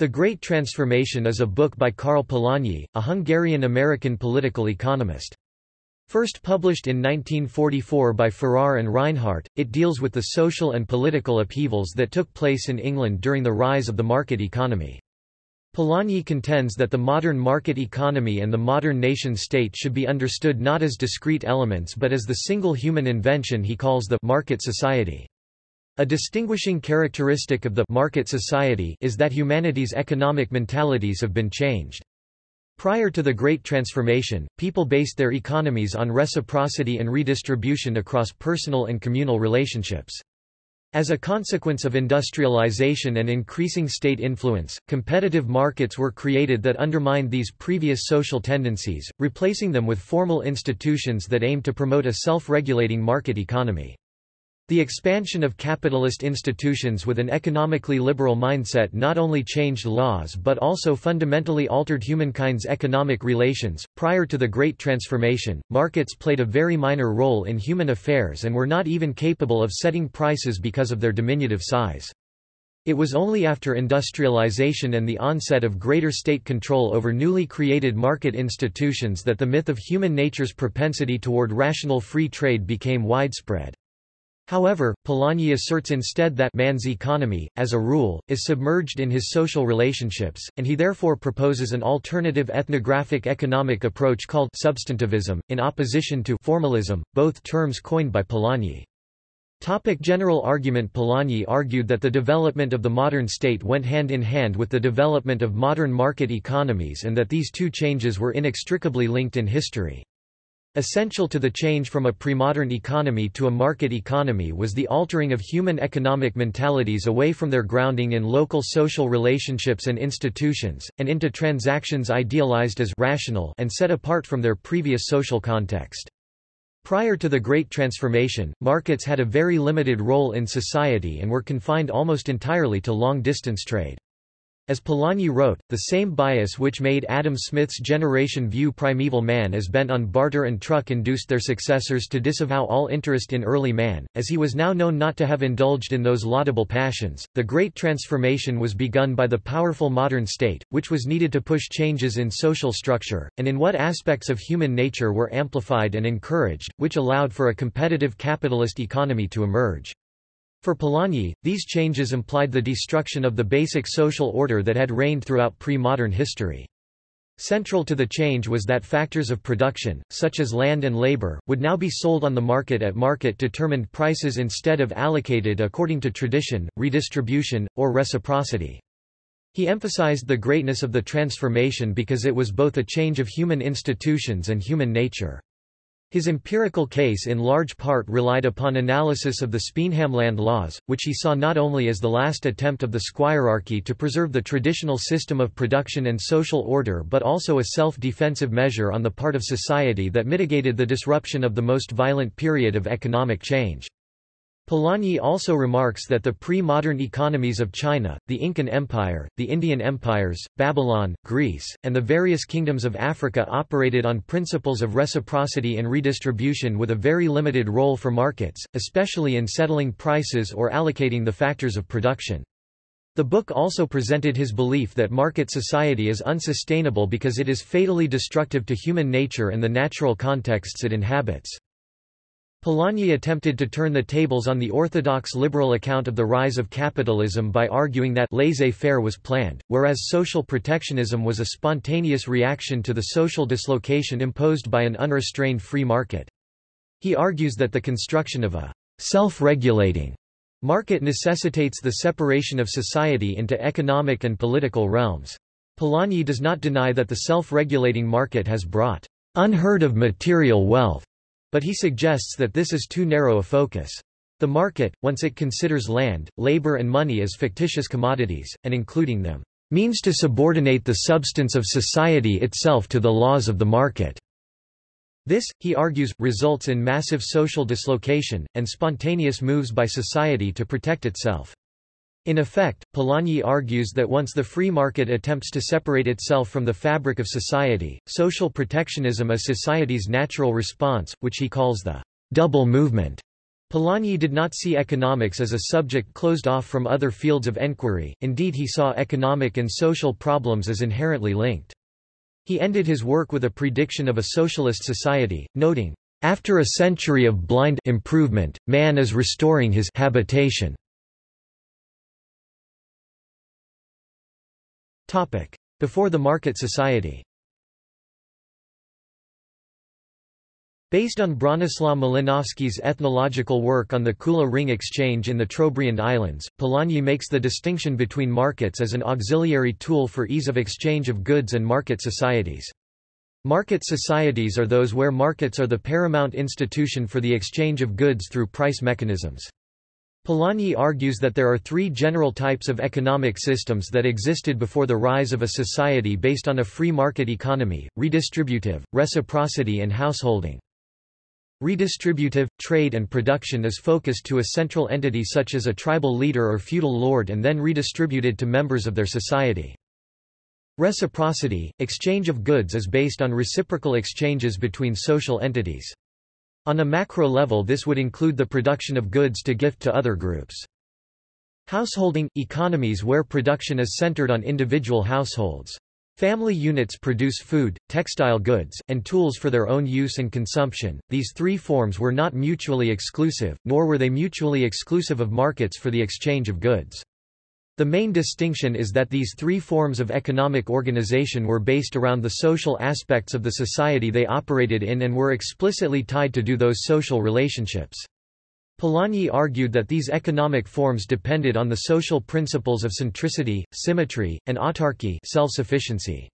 The Great Transformation is a book by Karl Polanyi, a Hungarian-American political economist. First published in 1944 by Farrar and Rinehart, it deals with the social and political upheavals that took place in England during the rise of the market economy. Polanyi contends that the modern market economy and the modern nation-state should be understood not as discrete elements but as the single human invention he calls the market society. A distinguishing characteristic of the market society is that humanity's economic mentalities have been changed. Prior to the Great Transformation, people based their economies on reciprocity and redistribution across personal and communal relationships. As a consequence of industrialization and increasing state influence, competitive markets were created that undermined these previous social tendencies, replacing them with formal institutions that aim to promote a self-regulating market economy. The expansion of capitalist institutions with an economically liberal mindset not only changed laws but also fundamentally altered humankind's economic relations. Prior to the Great Transformation, markets played a very minor role in human affairs and were not even capable of setting prices because of their diminutive size. It was only after industrialization and the onset of greater state control over newly created market institutions that the myth of human nature's propensity toward rational free trade became widespread. However, Polanyi asserts instead that man's economy, as a rule, is submerged in his social relationships, and he therefore proposes an alternative ethnographic economic approach called substantivism, in opposition to formalism, both terms coined by Polanyi. Topic general argument Polanyi argued that the development of the modern state went hand in hand with the development of modern market economies and that these two changes were inextricably linked in history. Essential to the change from a premodern economy to a market economy was the altering of human economic mentalities away from their grounding in local social relationships and institutions, and into transactions idealized as rational and set apart from their previous social context. Prior to the Great Transformation, markets had a very limited role in society and were confined almost entirely to long-distance trade. As Polanyi wrote, the same bias which made Adam Smith's generation view primeval man as bent on barter and truck induced their successors to disavow all interest in early man, as he was now known not to have indulged in those laudable passions. The Great Transformation was begun by the powerful modern state, which was needed to push changes in social structure, and in what aspects of human nature were amplified and encouraged, which allowed for a competitive capitalist economy to emerge. For Polanyi, these changes implied the destruction of the basic social order that had reigned throughout pre-modern history. Central to the change was that factors of production, such as land and labor, would now be sold on the market at market-determined prices instead of allocated according to tradition, redistribution, or reciprocity. He emphasized the greatness of the transformation because it was both a change of human institutions and human nature. His empirical case in large part relied upon analysis of the Speenhamland laws, which he saw not only as the last attempt of the squirearchy to preserve the traditional system of production and social order but also a self-defensive measure on the part of society that mitigated the disruption of the most violent period of economic change. Polanyi also remarks that the pre-modern economies of China, the Incan Empire, the Indian empires, Babylon, Greece, and the various kingdoms of Africa operated on principles of reciprocity and redistribution with a very limited role for markets, especially in settling prices or allocating the factors of production. The book also presented his belief that market society is unsustainable because it is fatally destructive to human nature and the natural contexts it inhabits. Polanyi attempted to turn the tables on the orthodox liberal account of the rise of capitalism by arguing that laissez-faire was planned, whereas social protectionism was a spontaneous reaction to the social dislocation imposed by an unrestrained free market. He argues that the construction of a self-regulating market necessitates the separation of society into economic and political realms. Polanyi does not deny that the self-regulating market has brought unheard of material wealth but he suggests that this is too narrow a focus. The market, once it considers land, labor and money as fictitious commodities, and including them, means to subordinate the substance of society itself to the laws of the market. This, he argues, results in massive social dislocation, and spontaneous moves by society to protect itself. In effect, Polanyi argues that once the free market attempts to separate itself from the fabric of society, social protectionism is society's natural response, which he calls the double movement, Polanyi did not see economics as a subject closed off from other fields of enquiry, indeed he saw economic and social problems as inherently linked. He ended his work with a prediction of a socialist society, noting, "...after a century of blind improvement, man is restoring his habitation." Before the market society Based on Bronislaw Malinowski's ethnological work on the Kula ring exchange in the Trobriand Islands, Polanyi makes the distinction between markets as an auxiliary tool for ease of exchange of goods and market societies. Market societies are those where markets are the paramount institution for the exchange of goods through price mechanisms. Polanyi argues that there are three general types of economic systems that existed before the rise of a society based on a free market economy, redistributive, reciprocity and householding. Redistributive, trade and production is focused to a central entity such as a tribal leader or feudal lord and then redistributed to members of their society. Reciprocity, exchange of goods is based on reciprocal exchanges between social entities. On a macro level this would include the production of goods to gift to other groups. Householding – economies where production is centered on individual households. Family units produce food, textile goods, and tools for their own use and consumption. These three forms were not mutually exclusive, nor were they mutually exclusive of markets for the exchange of goods. The main distinction is that these three forms of economic organization were based around the social aspects of the society they operated in and were explicitly tied to do those social relationships. Polanyi argued that these economic forms depended on the social principles of centricity, symmetry, and autarky self-sufficiency.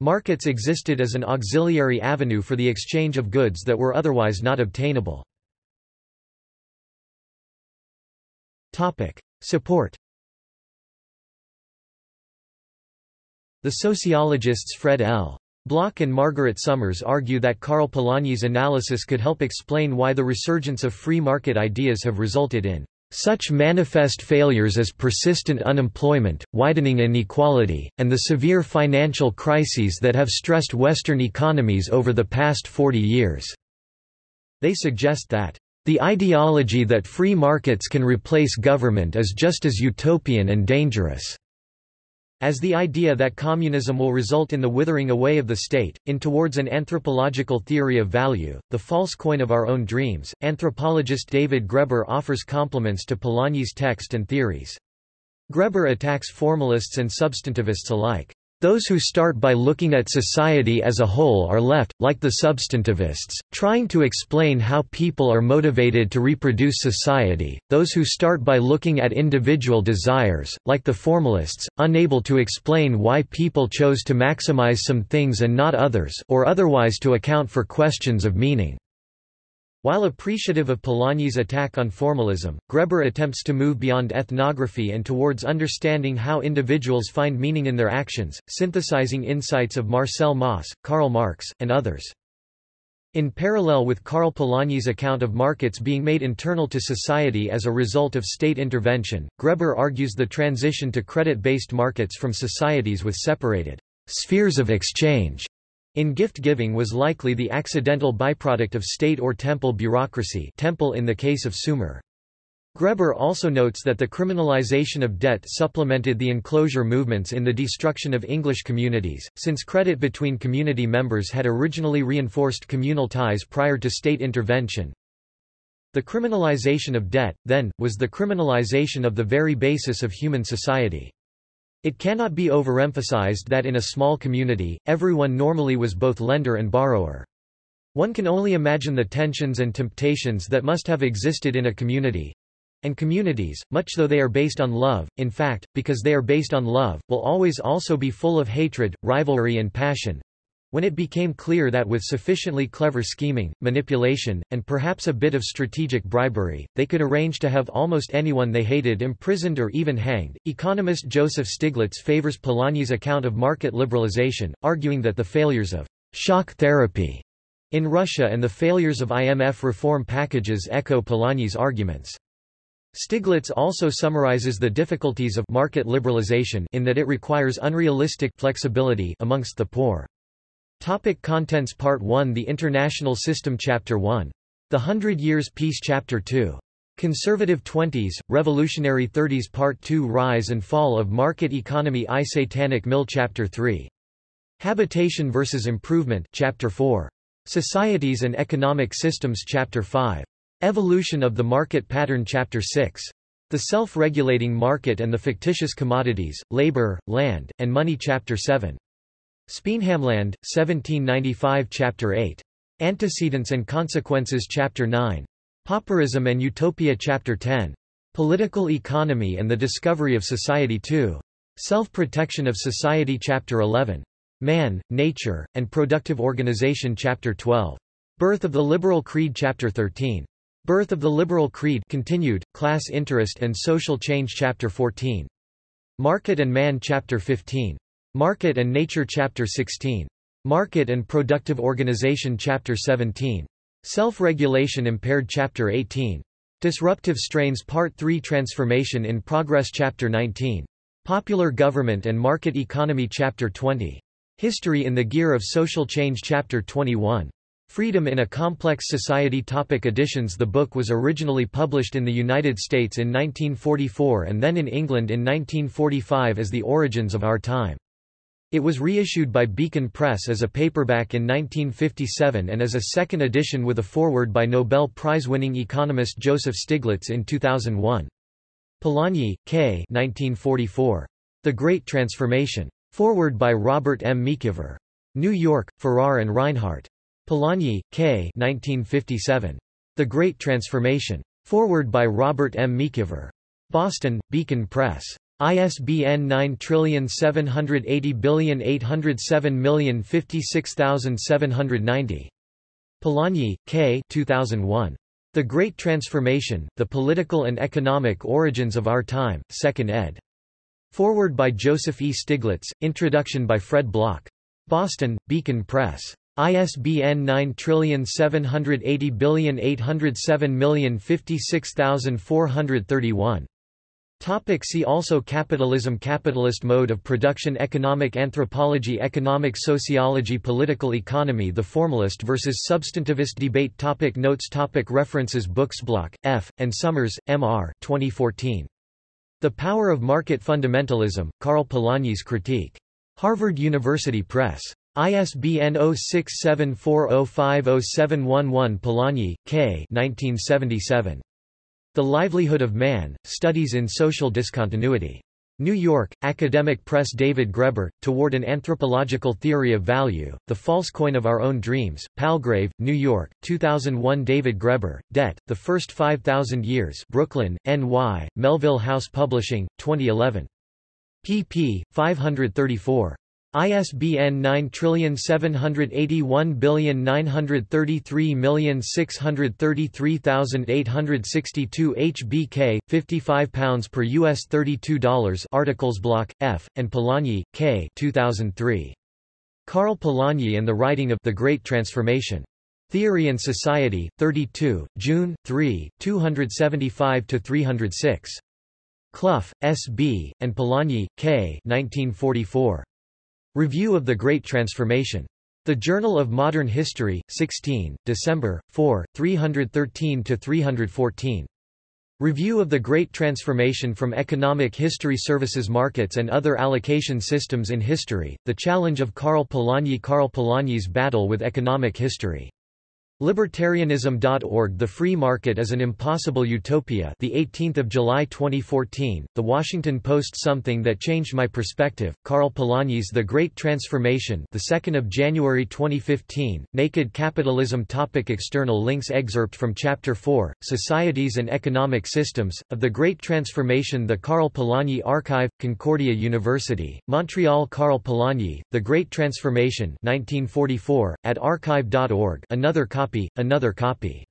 Markets existed as an auxiliary avenue for the exchange of goods that were otherwise not obtainable. Support The sociologists Fred L. Block and Margaret Somers argue that Karl Polanyi's analysis could help explain why the resurgence of free market ideas have resulted in such manifest failures as persistent unemployment, widening inequality, and the severe financial crises that have stressed Western economies over the past 40 years." They suggest that, "...the ideology that free markets can replace government is just as utopian and dangerous." As the idea that communism will result in the withering away of the state, in towards an anthropological theory of value, the false coin of our own dreams, anthropologist David Graeber offers compliments to Polanyi's text and theories. Graeber attacks formalists and substantivists alike. Those who start by looking at society as a whole are left, like the substantivists, trying to explain how people are motivated to reproduce society, those who start by looking at individual desires, like the formalists, unable to explain why people chose to maximize some things and not others or otherwise to account for questions of meaning. While appreciative of Polanyi's attack on formalism, Graeber attempts to move beyond ethnography and towards understanding how individuals find meaning in their actions, synthesizing insights of Marcel Mauss, Karl Marx, and others. In parallel with Karl Polanyi's account of markets being made internal to society as a result of state intervention, Graeber argues the transition to credit-based markets from societies with separated spheres of exchange in gift-giving was likely the accidental byproduct of state or temple bureaucracy temple in the case of Sumer. Graeber also notes that the criminalization of debt supplemented the enclosure movements in the destruction of English communities, since credit between community members had originally reinforced communal ties prior to state intervention. The criminalization of debt, then, was the criminalization of the very basis of human society. It cannot be overemphasized that in a small community, everyone normally was both lender and borrower. One can only imagine the tensions and temptations that must have existed in a community. And communities, much though they are based on love, in fact, because they are based on love, will always also be full of hatred, rivalry and passion, when it became clear that with sufficiently clever scheming, manipulation, and perhaps a bit of strategic bribery, they could arrange to have almost anyone they hated imprisoned or even hanged, economist Joseph Stiglitz favors Polanyi's account of market liberalization, arguing that the failures of shock therapy in Russia and the failures of IMF reform packages echo Polanyi's arguments. Stiglitz also summarizes the difficulties of market liberalization in that it requires unrealistic flexibility amongst the poor. Topic contents Part 1 The International System Chapter 1. The Hundred Years' Peace Chapter 2. Conservative Twenties, Revolutionary Thirties Part 2 Rise and Fall of Market Economy I Satanic Mill Chapter 3. Habitation versus Improvement Chapter 4. Societies and Economic Systems Chapter 5. Evolution of the Market Pattern Chapter 6. The Self-Regulating Market and the Fictitious Commodities, Labor, Land, and Money Chapter 7. Speenhamland, 1795 Chapter 8. Antecedents and Consequences Chapter 9. Pauperism and Utopia Chapter 10. Political Economy and the Discovery of Society 2. Self-Protection of Society Chapter 11. Man, Nature, and Productive Organization Chapter 12. Birth of the Liberal Creed Chapter 13. Birth of the Liberal Creed continued, Class Interest and Social Change Chapter 14. Market and Man Chapter 15. Market and Nature Chapter 16. Market and Productive Organization Chapter 17. Self-Regulation Impaired Chapter 18. Disruptive Strains Part 3 Transformation in Progress Chapter 19. Popular Government and Market Economy Chapter 20. History in the Gear of Social Change Chapter 21. Freedom in a Complex Society Topic Editions The book was originally published in the United States in 1944 and then in England in 1945 as The Origins of Our Time. It was reissued by Beacon Press as a paperback in 1957 and as a second edition with a foreword by Nobel Prize-winning economist Joseph Stiglitz in 2001. Polanyi, K. 1944. The Great Transformation. Foreword by Robert M. MacIver. New York, Farrar and Rinehart. Polanyi, K. 1957. The Great Transformation. Foreword by Robert M. MacIver. Boston, Beacon Press. ISBN 9780807056790. Polanyi, K. 2001. The Great Transformation, The Political and Economic Origins of Our Time, 2nd ed. Forward by Joseph E. Stiglitz, Introduction by Fred Block. Boston, Beacon Press. ISBN 9780807056431. Topic see also Capitalism Capitalist mode of production Economic anthropology Economic sociology Political economy The formalist versus substantivist debate topic Notes topic References Books Block, F., and Somers, M. R. 2014. The Power of Market Fundamentalism, Karl Polanyi's Critique. Harvard University Press. ISBN 0674050711 Polanyi, K. 1977. The Livelihood of Man, Studies in Social Discontinuity. New York, Academic Press David Graeber, Toward an Anthropological Theory of Value, The False Coin of Our Own Dreams, Palgrave, New York, 2001 David Graeber, Debt, The First 5000 Years Brooklyn, N.Y., Melville House Publishing, 2011. pp. 534. ISBN 9781933633862 HBK, 55 pounds per US $32 Articles Block, F., and Polanyi, K. 2003. Karl Polanyi and the Writing of The Great Transformation. Theory and Society, 32, June, 3, 275-306. Clough, S. B., and Polanyi, K. 1944. Review of the Great Transformation. The Journal of Modern History, 16, December, 4, 313-314. Review of the Great Transformation from Economic History Services Markets and Other Allocation Systems in History, The Challenge of Karl Polanyi Karl Polanyi's Battle with Economic History. Libertarianism.org The Free Market is an Impossible Utopia the 18th of July 2014 The Washington Post Something that Changed My Perspective Karl Polanyi's The Great Transformation the 2nd of January 2015 Naked Capitalism Topic External links Excerpt from Chapter 4 Societies and Economic Systems of the Great Transformation The Karl Polanyi Archive Concordia University Montreal Karl Polanyi The Great Transformation 1944 at archive.org Another copy copy, another copy.